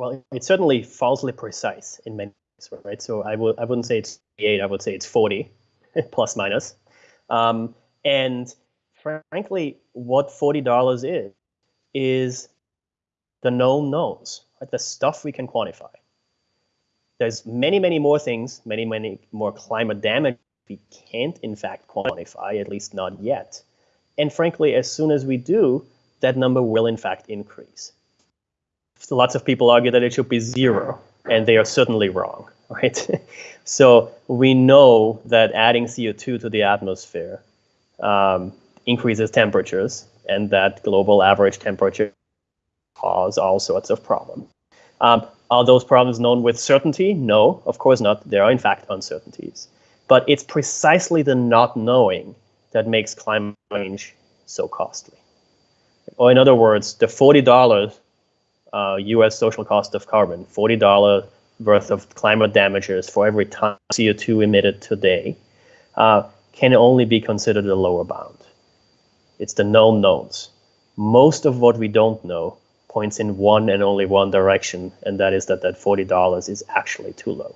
well, it's certainly falsely precise in many ways, right? So I would I wouldn't say it's eight. I would say it's forty, plus minus. Um, and frankly, what forty dollars is is the known knowns, right? the stuff we can quantify. There's many, many more things, many, many more climate damage we can't in fact quantify, at least not yet. And frankly, as soon as we do, that number will in fact increase. Lots of people argue that it should be zero, and they are certainly wrong, right? so we know that adding CO2 to the atmosphere um, increases temperatures, and that global average temperature cause all sorts of problems. Um, are those problems known with certainty? No, of course not. There are in fact uncertainties. But it's precisely the not knowing that makes climate change so costly. Or in other words, the $40 uh, US social cost of carbon, $40 worth of climate damages for every ton of CO2 emitted today, uh, can only be considered a lower bound. It's the known knowns. Most of what we don't know points in one and only one direction, and that is that that $40 is actually too low.